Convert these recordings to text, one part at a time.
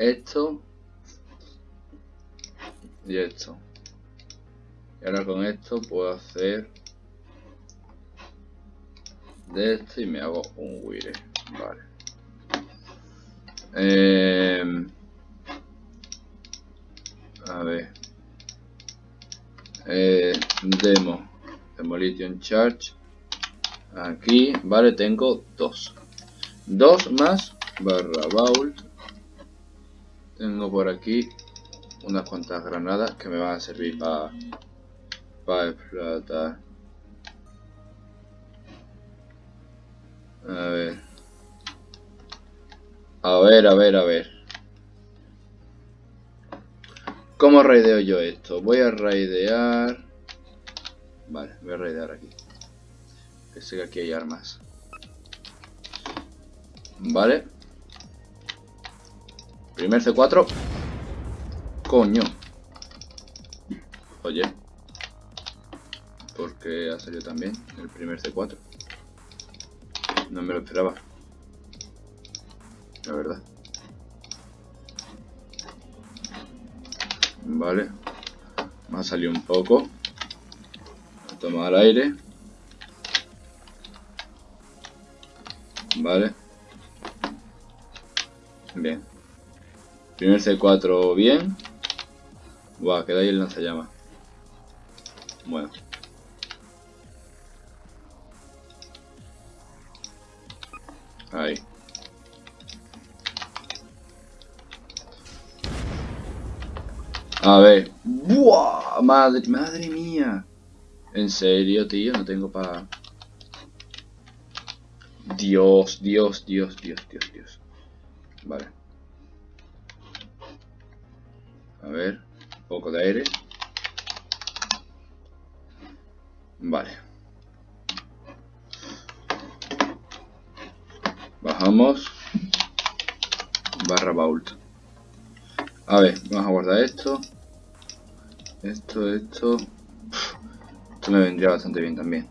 esto y esto. Y ahora con esto puedo hacer de esto y me hago un wire. Vale. Eh, a ver. Eh, demo. Demolition Charge. Aquí, vale, tengo dos. Dos más barra vault. Tengo por aquí unas cuantas granadas que me van a servir para para explotar. A ver. A ver, a ver, a ver. ¿Cómo raideo yo esto? Voy a raidear... Vale, voy a raidear aquí. Que sé que aquí hay armas. Vale. Primer C4. Coño. Oye. Porque ha salido también el primer C4. No me lo esperaba. La verdad. Vale. Me ha salido un poco. A tomar aire. Vale. Bien. Primer C4 bien. Buah, queda ahí el lanzallamas. Bueno. Ahí. A ver. ¡Buah! Madre, madre mía. En serio, tío, no tengo para... Dios, Dios, Dios, Dios, Dios, Dios. Vale. A ver. Un poco de aire. Vale. Bajamos. Barra vault. A ver, vamos a guardar esto. Esto, esto. Esto me vendría bastante bien también.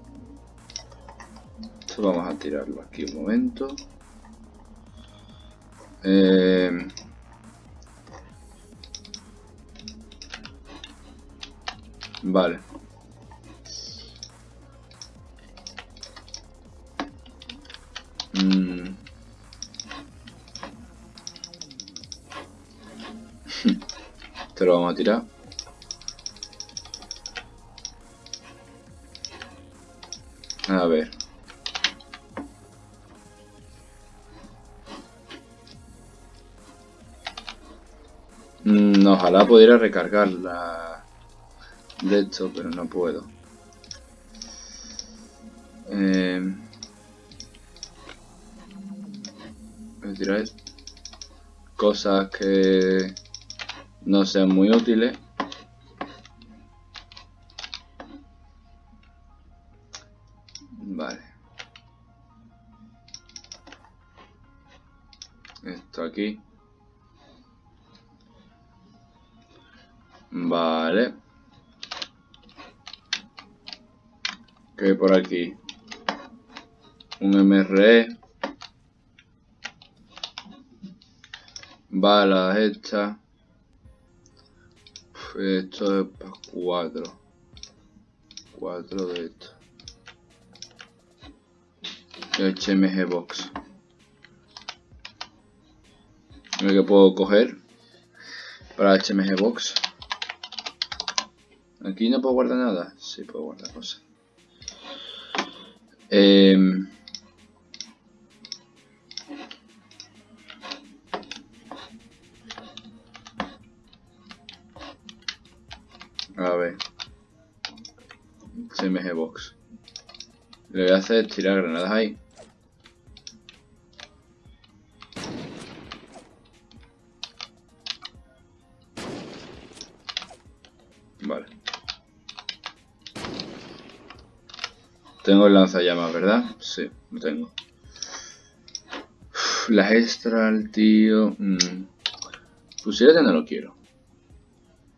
Esto vamos a tirarlo aquí un momento. Eh... Vale. Mm. Te lo vamos a tirar. A ver. Mm, ojalá pudiera recargar la de esto, pero no puedo. Eh, cosas que no sean muy útiles. Vale. Esto aquí. Vale. Que hay por aquí? Un MRE. Balas hechas. Esto es para cuatro. Cuatro de esto. HMG Box. Lo que puedo coger para HMG Box. Aquí no puedo guardar nada. Sí puedo guardar cosas. Eh, a ver. CMG Box. Lo que voy a hacer es tirar granadas ahí. Vale. Tengo el lanzallamas, ¿verdad? Sí, lo tengo. las extra, tío. Mm. Fusilete no lo quiero.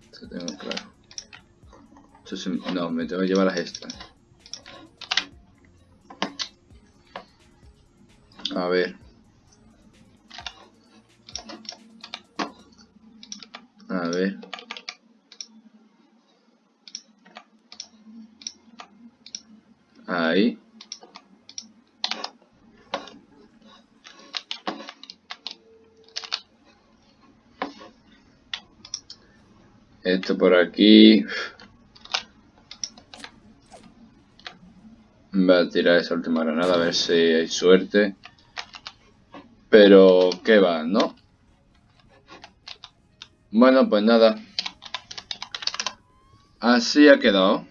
Eso tengo claro. no, me tengo que llevar las extras. A ver. A ver. Ahí. Esto por aquí. Voy a tirar esa última granada a ver si hay suerte. Pero, ¿qué va, no? Bueno, pues nada. Así ha quedado.